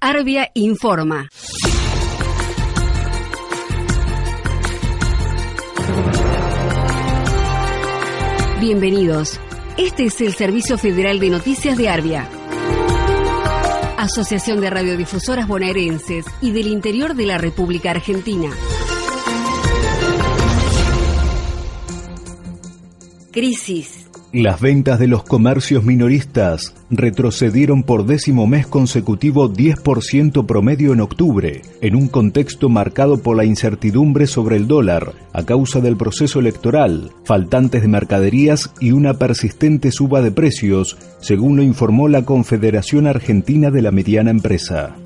Arbia informa. Bienvenidos. Este es el Servicio Federal de Noticias de Arbia. Asociación de Radiodifusoras Bonaerenses y del Interior de la República Argentina. Crisis las ventas de los comercios minoristas retrocedieron por décimo mes consecutivo 10% promedio en octubre, en un contexto marcado por la incertidumbre sobre el dólar a causa del proceso electoral, faltantes de mercaderías y una persistente suba de precios, según lo informó la Confederación Argentina de la Mediana Empresa.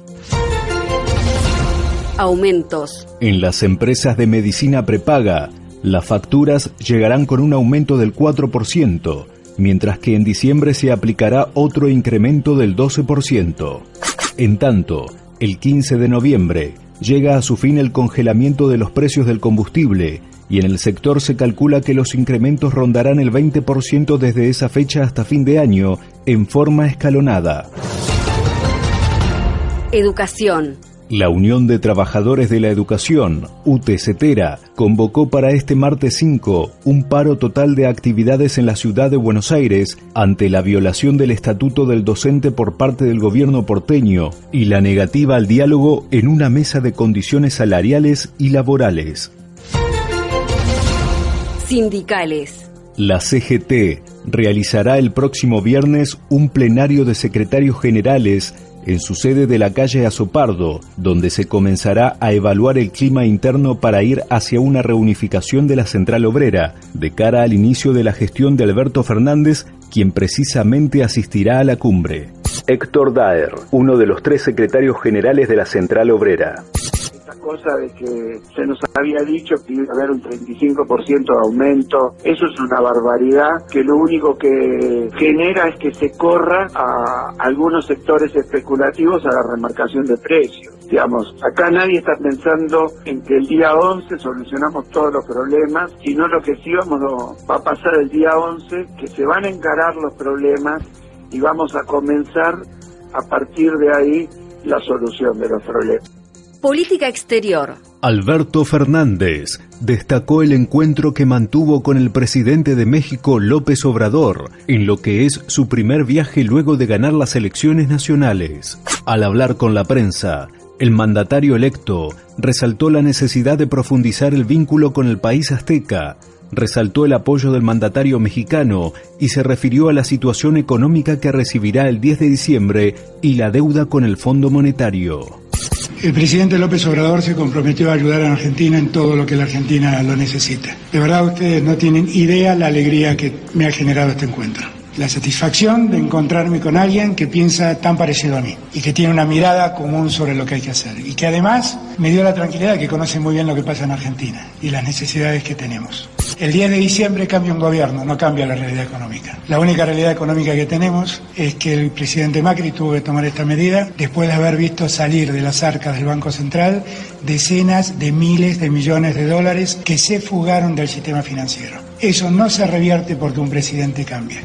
Aumentos. En las empresas de medicina prepaga, las facturas llegarán con un aumento del 4%, mientras que en diciembre se aplicará otro incremento del 12%. En tanto, el 15 de noviembre llega a su fin el congelamiento de los precios del combustible y en el sector se calcula que los incrementos rondarán el 20% desde esa fecha hasta fin de año en forma escalonada. Educación. La Unión de Trabajadores de la Educación, UTCETERA, convocó para este martes 5 un paro total de actividades en la ciudad de Buenos Aires ante la violación del estatuto del docente por parte del gobierno porteño y la negativa al diálogo en una mesa de condiciones salariales y laborales. Sindicales. La CGT realizará el próximo viernes un plenario de secretarios generales en su sede de la calle Azopardo, donde se comenzará a evaluar el clima interno para ir hacia una reunificación de la central obrera, de cara al inicio de la gestión de Alberto Fernández, quien precisamente asistirá a la cumbre. Héctor Daer, uno de los tres secretarios generales de la central obrera cosa de que se nos había dicho que iba a haber un 35% de aumento. Eso es una barbaridad que lo único que genera es que se corra a algunos sectores especulativos a la remarcación de precios. Digamos, acá nadie está pensando en que el día 11 solucionamos todos los problemas, sino lo que sí vamos va a pasar el día 11, que se van a encarar los problemas y vamos a comenzar a partir de ahí la solución de los problemas. Política Exterior. Alberto Fernández destacó el encuentro que mantuvo con el presidente de México, López Obrador, en lo que es su primer viaje luego de ganar las elecciones nacionales. Al hablar con la prensa, el mandatario electo resaltó la necesidad de profundizar el vínculo con el país azteca, resaltó el apoyo del mandatario mexicano y se refirió a la situación económica que recibirá el 10 de diciembre y la deuda con el Fondo Monetario. El presidente López Obrador se comprometió a ayudar a Argentina en todo lo que la Argentina lo necesita. De verdad ustedes no tienen idea la alegría que me ha generado este encuentro. La satisfacción de encontrarme con alguien que piensa tan parecido a mí y que tiene una mirada común sobre lo que hay que hacer y que además me dio la tranquilidad que conoce muy bien lo que pasa en Argentina y las necesidades que tenemos. El 10 de diciembre cambia un gobierno, no cambia la realidad económica. La única realidad económica que tenemos es que el presidente Macri tuvo que tomar esta medida después de haber visto salir de las arcas del Banco Central decenas de miles de millones de dólares que se fugaron del sistema financiero. Eso no se revierte porque un presidente cambia.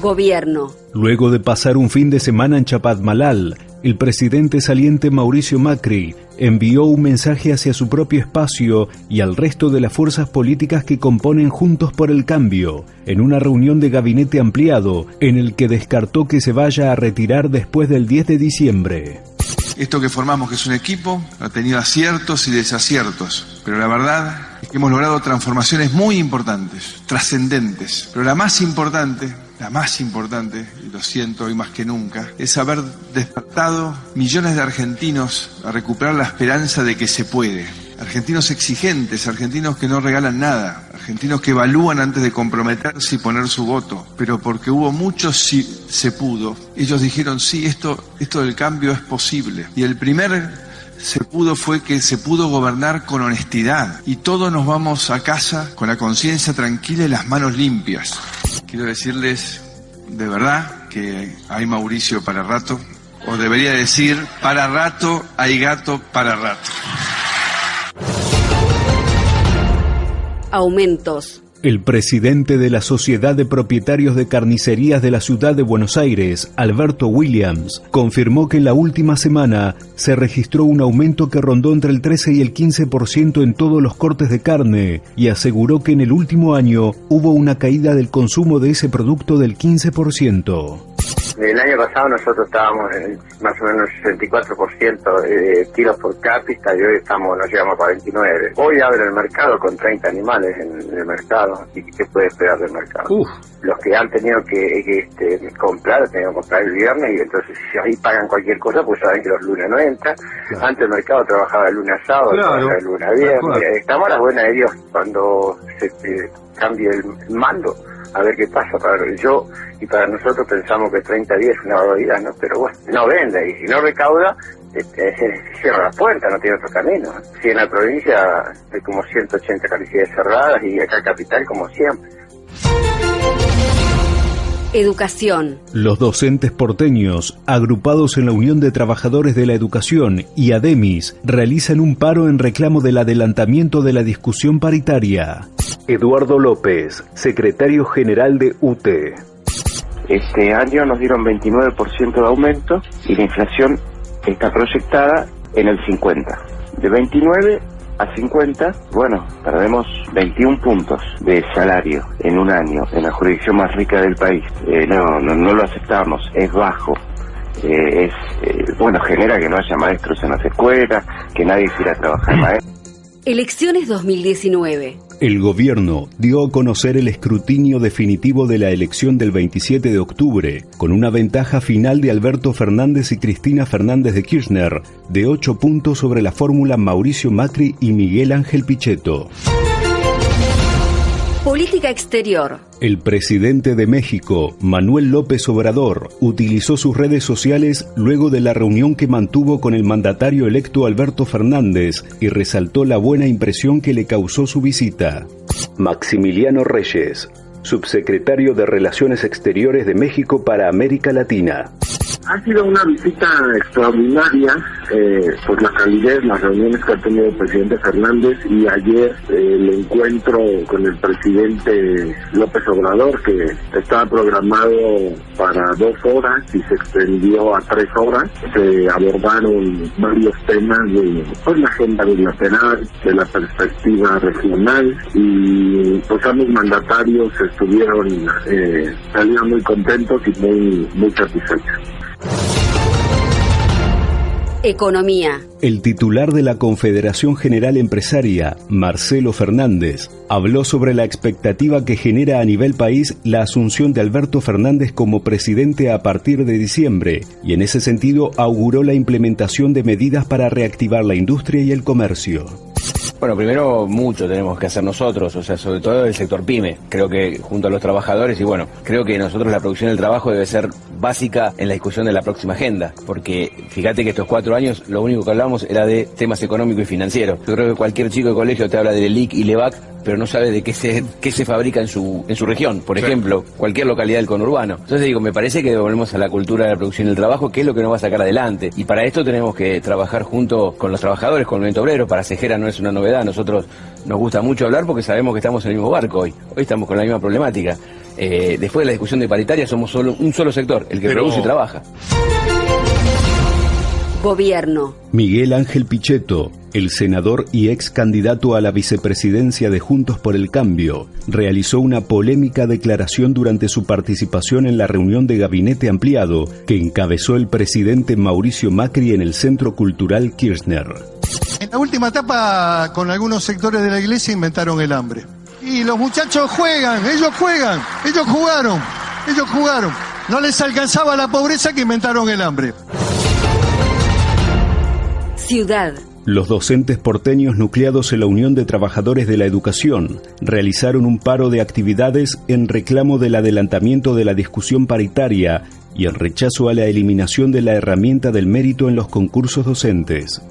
Gobierno. Luego de pasar un fin de semana en Chapadmalal, el presidente saliente Mauricio Macri envió un mensaje hacia su propio espacio y al resto de las fuerzas políticas que componen Juntos por el Cambio, en una reunión de gabinete ampliado en el que descartó que se vaya a retirar después del 10 de diciembre. Esto que formamos, que es un equipo, ha tenido aciertos y desaciertos, pero la verdad que hemos logrado transformaciones muy importantes, trascendentes, pero la más importante la más importante, y lo siento hoy más que nunca, es haber despertado millones de argentinos a recuperar la esperanza de que se puede. Argentinos exigentes, argentinos que no regalan nada, argentinos que evalúan antes de comprometerse y poner su voto, pero porque hubo muchos sí se pudo. Ellos dijeron, sí, esto, esto del cambio es posible. Y el primer se pudo fue que se pudo gobernar con honestidad y todos nos vamos a casa con la conciencia tranquila y las manos limpias. Quiero decirles de verdad que hay Mauricio para rato, o debería decir, para rato hay gato para rato. Aumentos. El presidente de la Sociedad de Propietarios de Carnicerías de la Ciudad de Buenos Aires, Alberto Williams, confirmó que en la última semana se registró un aumento que rondó entre el 13 y el 15% en todos los cortes de carne y aseguró que en el último año hubo una caída del consumo de ese producto del 15%. El año pasado nosotros estábamos en más o menos 64% de kilos por cápita y hoy estamos, nos llegamos a 29. Hoy abre el mercado con 30 animales en, el mercado. ¿Y qué puede esperar del mercado? Los que han tenido que, este, comprar, han tenido que comprar el viernes y entonces si ahí pagan cualquier cosa, pues saben que los lunes no entran. Antes el mercado trabajaba el lunes a sábado, trabajaba el lunes a viernes. Estamos a la buena de Dios cuando se, cambie el mando a ver qué pasa para yo y para nosotros pensamos que 30 días es una barbaridad, ¿no? Pero bueno, no vende y si no recauda, este, cierra las puertas, no tiene otro camino. Si en la provincia hay como 180 calicidades cerradas y acá en capital como siempre. Educación. Los docentes porteños, agrupados en la Unión de Trabajadores de la Educación y ADEMIS, realizan un paro en reclamo del adelantamiento de la discusión paritaria. Eduardo López, secretario general de UTE. Este año nos dieron 29% de aumento y la inflación está proyectada en el 50. De 29 a 50, bueno, perdemos 21 puntos de salario en un año en la jurisdicción más rica del país. Eh, no, no, lo aceptamos, es bajo. Eh, es eh, bueno genera que no haya maestros en las escuelas, que nadie quiera trabajar maestro. Elecciones 2019. El gobierno dio a conocer el escrutinio definitivo de la elección del 27 de octubre, con una ventaja final de Alberto Fernández y Cristina Fernández de Kirchner, de 8 puntos sobre la fórmula Mauricio Macri y Miguel Ángel Pichetto. Política exterior. El presidente de México, Manuel López Obrador, utilizó sus redes sociales luego de la reunión que mantuvo con el mandatario electo Alberto Fernández y resaltó la buena impresión que le causó su visita. Maximiliano Reyes, subsecretario de Relaciones Exteriores de México para América Latina. Ha sido una visita extraordinaria eh, por la calidez, las reuniones que ha tenido el presidente Fernández y ayer eh, el encuentro con el presidente López Obrador que estaba programado para dos horas y se extendió a tres horas. Se abordaron varios temas de pues, la agenda bilateral, de la perspectiva regional y pues ambos mandatarios estuvieron eh, salieron muy contentos y muy, muy satisfechos. Economía. El titular de la Confederación General Empresaria, Marcelo Fernández, habló sobre la expectativa que genera a nivel país la asunción de Alberto Fernández como presidente a partir de diciembre y en ese sentido auguró la implementación de medidas para reactivar la industria y el comercio. Bueno, primero mucho tenemos que hacer nosotros, o sea, sobre todo el sector pyme. Creo que junto a los trabajadores y bueno, creo que nosotros la producción del trabajo debe ser básica en la discusión de la próxima agenda, porque fíjate que estos cuatro años lo único que hablamos era de temas económicos y financieros. Yo creo que cualquier chico de colegio te habla de LIC y LEVAC, pero no sabe de qué se, qué se fabrica en su, en su región, por ejemplo, cualquier localidad del conurbano. Entonces digo, me parece que volvemos a la cultura de la producción del trabajo, que es lo que nos va a sacar adelante. Y para esto tenemos que trabajar junto con los trabajadores, con el movimiento obrero. Para Cejera no es una novedad, nosotros nos gusta mucho hablar porque sabemos que estamos en el mismo barco hoy. Hoy estamos con la misma problemática. Eh, después de la discusión de paritaria somos solo un solo sector, el que produce y trabaja. Gobierno. Miguel Ángel Pichetto, el senador y ex candidato a la vicepresidencia de Juntos por el Cambio, realizó una polémica declaración durante su participación en la reunión de gabinete ampliado que encabezó el presidente Mauricio Macri en el Centro Cultural Kirchner. En la última etapa, con algunos sectores de la iglesia inventaron el hambre. Y los muchachos juegan, ellos juegan, ellos jugaron, ellos jugaron. No les alcanzaba la pobreza que inventaron el hambre. Ciudad. Los docentes porteños nucleados en la Unión de Trabajadores de la Educación realizaron un paro de actividades en reclamo del adelantamiento de la discusión paritaria y en rechazo a la eliminación de la herramienta del mérito en los concursos docentes.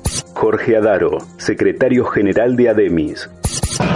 Jorge Adaro, secretario general de ADEMIS.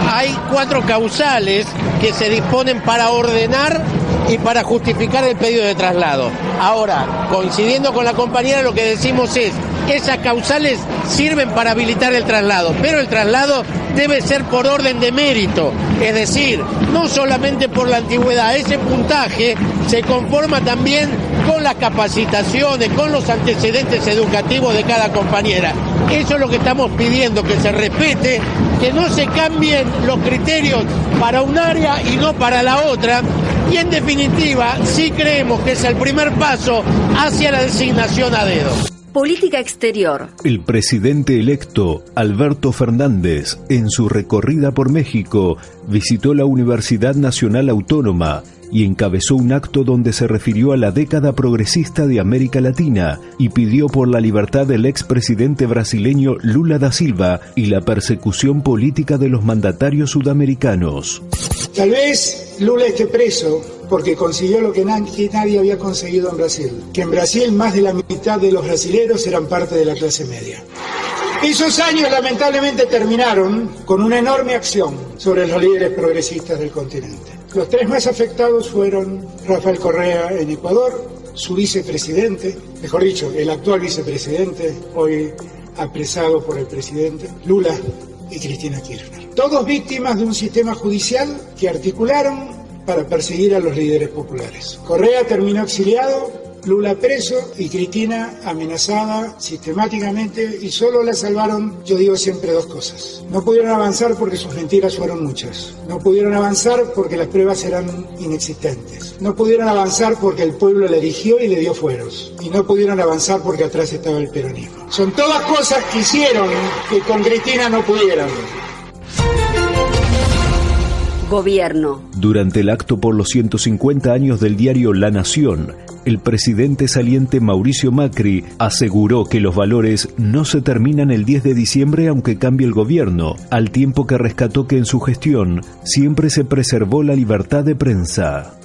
Hay cuatro causales que se disponen para ordenar y para justificar el pedido de traslado. Ahora, coincidiendo con la compañera, lo que decimos es esas causales sirven para habilitar el traslado, pero el traslado debe ser por orden de mérito, es decir, no solamente por la antigüedad, ese puntaje se conforma también con las capacitaciones, con los antecedentes educativos de cada compañera. Eso es lo que estamos pidiendo, que se respete, que no se cambien los criterios para un área y no para la otra. Y en definitiva, sí creemos que es el primer paso hacia la designación a dedo. Política exterior. El presidente electo, Alberto Fernández, en su recorrida por México, visitó la Universidad Nacional Autónoma y encabezó un acto donde se refirió a la década progresista de América Latina y pidió por la libertad del expresidente brasileño Lula da Silva y la persecución política de los mandatarios sudamericanos. Tal vez Lula esté preso porque consiguió lo que nadie, había conseguido en Brasil, que en Brasil más de la mitad de los brasileros eran parte de la clase media. Esos años lamentablemente terminaron con una enorme acción sobre los líderes progresistas del continente. Los tres más afectados fueron Rafael Correa en Ecuador, su vicepresidente, mejor dicho, el actual vicepresidente, hoy apresado por el presidente, Lula y Cristina Kirchner. Todos víctimas de un sistema judicial que articularon para perseguir a los líderes populares. Correa terminó exiliado Lula preso y Cristina amenazada sistemáticamente y solo la salvaron, yo digo siempre dos cosas. No pudieron avanzar porque sus mentiras fueron muchas. No pudieron avanzar porque las pruebas eran inexistentes. No pudieron avanzar porque el pueblo le eligió y le dio fueros. Y no pudieron avanzar porque atrás estaba el peronismo. Son todas cosas que hicieron que con Cristina no pudieran. Gobierno. Durante el acto por los 150 años del diario La Nación, el presidente saliente Mauricio Macri aseguró que los valores no se terminan el 10 de diciembre aunque cambie el gobierno, al tiempo que rescató que en su gestión siempre se preservó la libertad de prensa.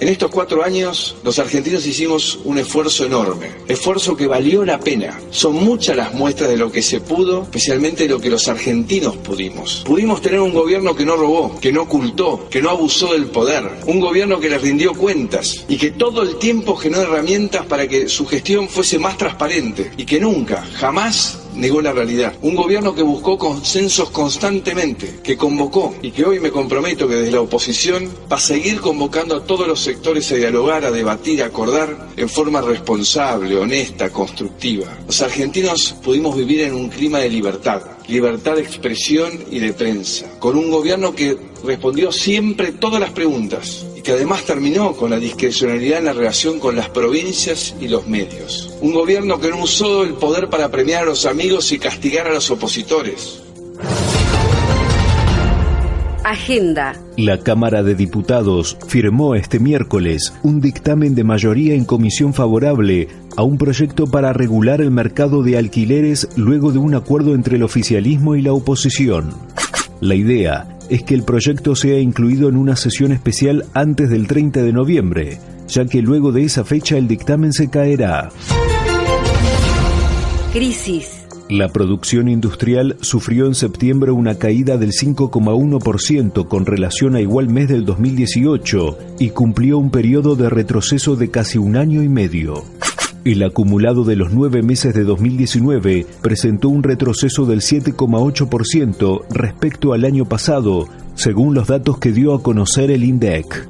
En estos cuatro años, los argentinos hicimos un esfuerzo enorme, esfuerzo que valió la pena. Son muchas las muestras de lo que se pudo, especialmente de lo que los argentinos pudimos. Pudimos tener un gobierno que no robó, que no ocultó, que no abusó del poder, un gobierno que les rindió cuentas y que todo el tiempo generó herramientas para que su gestión fuese más transparente y que nunca, jamás negó la realidad. Un gobierno que buscó consensos constantemente, que convocó y que hoy me comprometo que desde la oposición va a seguir convocando a todos los sectores a dialogar, a debatir, a acordar en forma responsable, honesta, constructiva. Los argentinos pudimos vivir en un clima de libertad, libertad de expresión y de prensa, con un gobierno que respondió siempre todas las preguntas y que además terminó con la discrecionalidad en la relación con las provincias y los medios. Un gobierno que no usó el poder para premiar a los amigos y castigar a los opositores. Agenda. La Cámara de Diputados firmó este miércoles un dictamen de mayoría en comisión favorable a un proyecto para regular el mercado de alquileres luego de un acuerdo entre el oficialismo y la oposición. La idea es que el proyecto sea incluido en una sesión especial antes del 30 de noviembre, ya que luego de esa fecha el dictamen se caerá. Crisis. La producción industrial sufrió en septiembre una caída del 5,1% con relación a igual mes del 2018 y cumplió un periodo de retroceso de casi un año y medio. El acumulado de los nueve meses de 2019 presentó un retroceso del 7,8% respecto al año pasado, según los datos que dio a conocer el INDEC.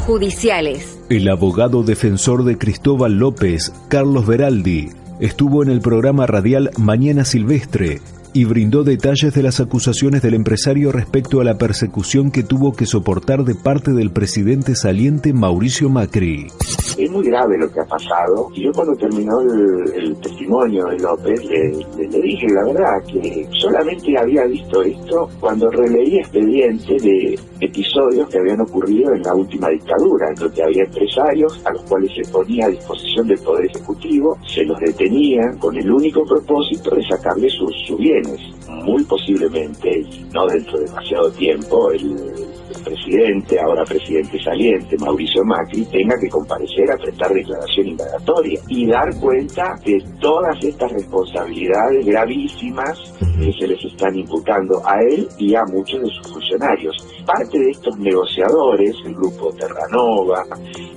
Judiciales. El abogado defensor de Cristóbal López, Carlos Veraldi, estuvo en el programa radial Mañana Silvestre y brindó detalles de las acusaciones del empresario respecto a la persecución que tuvo que soportar de parte del presidente saliente Mauricio Macri. Es muy grave lo que ha pasado. Y yo cuando terminó el, testimonio de López le, le, dije la verdad que solamente había visto esto cuando releí expedientes de episodios que habían ocurrido en la última dictadura, en donde había empresarios a los cuales se ponía a disposición del Poder Ejecutivo, se los detenían con el único propósito de sacarle sus, sus bienes. Muy posiblemente, no dentro de demasiado tiempo, el presidente, ahora presidente saliente, Mauricio Macri, tenga que comparecer a prestar declaración indagatoria y dar cuenta de todas estas responsabilidades gravísimas que se les están imputando a él y a muchos de sus funcionarios. Parte de estos negociadores, el grupo Terranova,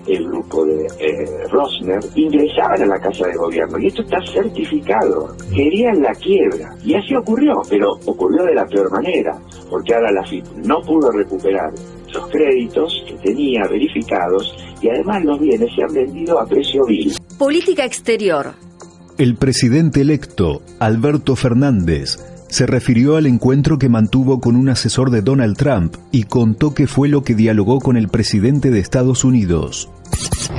el grupo de eh, Rosner, ingresaban a la Casa de Gobierno. Y esto está certificado. Querían la quiebra. Y así ocurrió, pero ocurrió de la peor manera, porque ahora la FIP no pudo recuperar esos créditos que tenía verificados y además los bienes se han vendido a precio vil. Política exterior. El presidente electo, Alberto Fernández, se refirió al encuentro que mantuvo con un asesor de Donald Trump y contó que fue lo que dialogó con el presidente de Estados Unidos.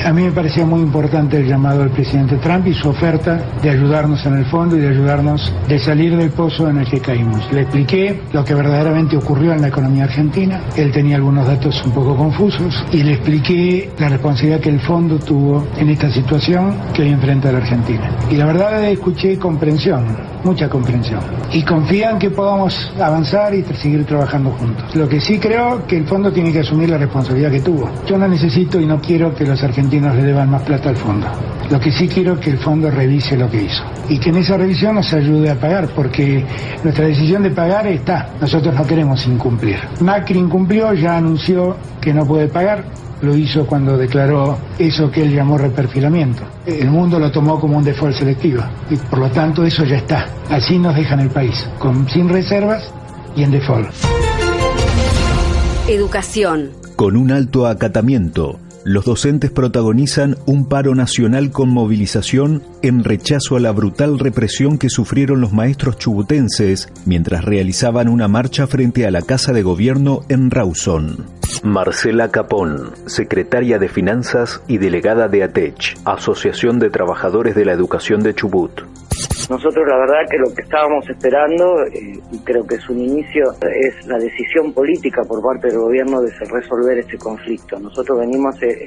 A mí me parecía muy importante el llamado del presidente Trump y su oferta de ayudarnos en el fondo y de ayudarnos de salir del pozo en el que caímos. Le expliqué lo que verdaderamente ocurrió en la economía argentina. Él tenía algunos datos un poco confusos y le expliqué la responsabilidad que el fondo tuvo en esta situación que hoy enfrenta la Argentina. Y la verdad escuché comprensión, mucha comprensión. Y confían que podamos avanzar y seguir trabajando juntos. Lo que sí creo que el fondo tiene que asumir la responsabilidad que tuvo. Yo no necesito y no quiero que los argentinos le deban más plata al fondo. Lo que sí quiero es que el fondo revise lo que hizo. Y que en esa revisión nos ayude a pagar, porque nuestra decisión de pagar está. Nosotros no queremos incumplir. Macri incumplió, ya anunció que no puede pagar. Lo hizo cuando declaró eso que él llamó reperfilamiento. El mundo lo tomó como un default selectivo. Y por lo tanto eso ya está. Así nos dejan el país, con, sin reservas y en default. Educación. Con un alto acatamiento los docentes protagonizan un paro nacional con movilización en rechazo a la brutal represión que sufrieron los maestros chubutenses mientras realizaban una marcha frente a la Casa de Gobierno en Rawson. Marcela Capón, secretaria de Finanzas y delegada de ATECH, Asociación de Trabajadores de la Educación de Chubut. Nosotros la verdad que lo que estábamos esperando, eh, y creo que es un inicio, es la decisión política por parte del gobierno de resolver este conflicto. Nosotros venimos hace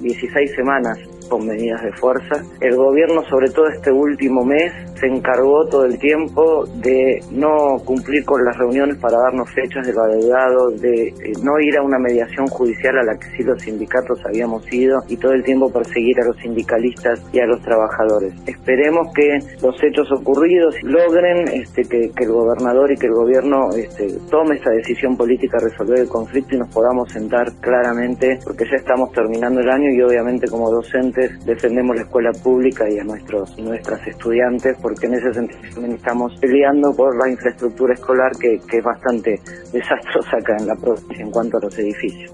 16 semanas con medidas de fuerza. El gobierno, sobre todo este último mes, se encargó todo el tiempo de no cumplir con las reuniones para darnos fechas de lo adeudado, de eh, no ir a una mediación judicial a la que sí los sindicatos habíamos ido y todo el tiempo perseguir a los sindicalistas y a los trabajadores. Esperemos que los hechos ocurridos logren este, que, el gobernador y que el gobierno este, tome esta decisión política a resolver el conflicto y nos podamos sentar claramente, porque ya estamos terminando el año y obviamente como docentes defendemos la escuela pública y a nuestros nuestras estudiantes porque en ese sentido también estamos peleando por la infraestructura escolar que, que es bastante desastrosa acá en la provincia en cuanto a los edificios.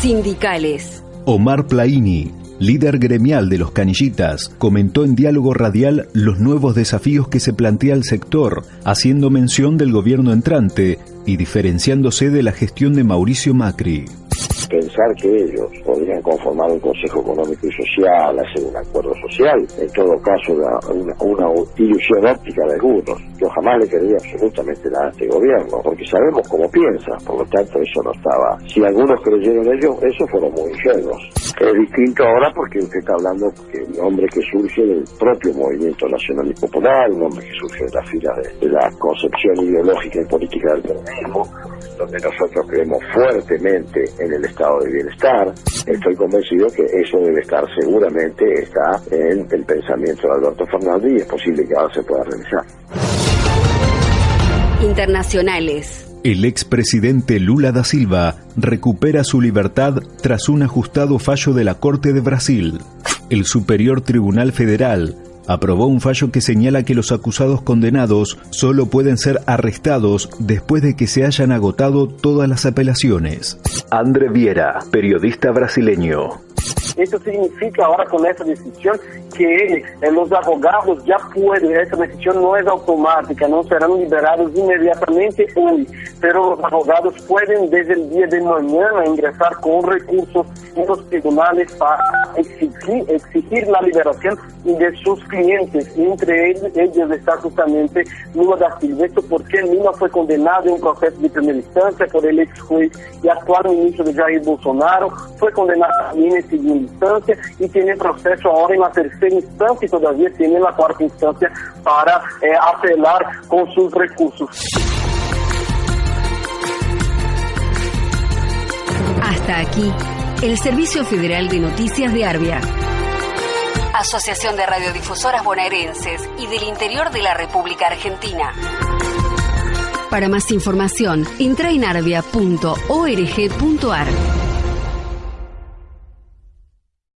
Sindicales. Omar Plaini, líder gremial de los canillitas, comentó en diálogo radial los nuevos desafíos que se plantea el sector, haciendo mención del gobierno entrante y diferenciándose de la gestión de Mauricio Macri pensar que ellos podrían conformar un Consejo Económico y Social, hacer un acuerdo social, en todo caso una, una, ilusión óptica de algunos. Yo jamás le quería absolutamente nada a este gobierno, porque sabemos cómo piensa, por lo tanto eso no estaba. Si algunos creyeron ellos, eso fueron muy ingenuos. Es distinto ahora porque usted está hablando de un hombre que surge del propio movimiento nacional y popular, un hombre que surge de la fila de, de la concepción ideológica y política del peronismo, donde nosotros creemos fuertemente en el estado de bienestar. Estoy convencido que eso debe estar seguramente está en el pensamiento de Alberto Fernández y es posible que ahora se pueda realizar. Internacionales. El expresidente Lula da Silva recupera su libertad tras un ajustado fallo de la Corte de Brasil. El Superior Tribunal Federal aprobó un fallo que señala que los acusados condenados solo pueden ser arrestados después de que se hayan agotado todas las apelaciones. André Viera, periodista brasileño. Esto significa ahora con esta decisión que eh, los abogados ya pueden, esta decisión no es automática, no serán liberados inmediatamente hoy, pero los abogados pueden desde el día de mañana ingresar con recursos en los tribunales para exigir, exigir la liberación de sus clientes, entre ellos, ellos está justamente Lula da Silva. Esto porque Lula fue condenado en un proceso de primera instancia por el ex juez y actual ministro de Jair Bolsonaro, fue condenado también en segunda instancia y tiene proceso ahora en la tercera instancia y todavía tiene la cuarta instancia para eh, apelar con sus recursos. Hasta aquí, el Servicio Federal de Noticias de Arbia. Asociación de Radiodifusoras Bonaerenses y del Interior de la República Argentina. Para más información, entra en arbia.org.ar.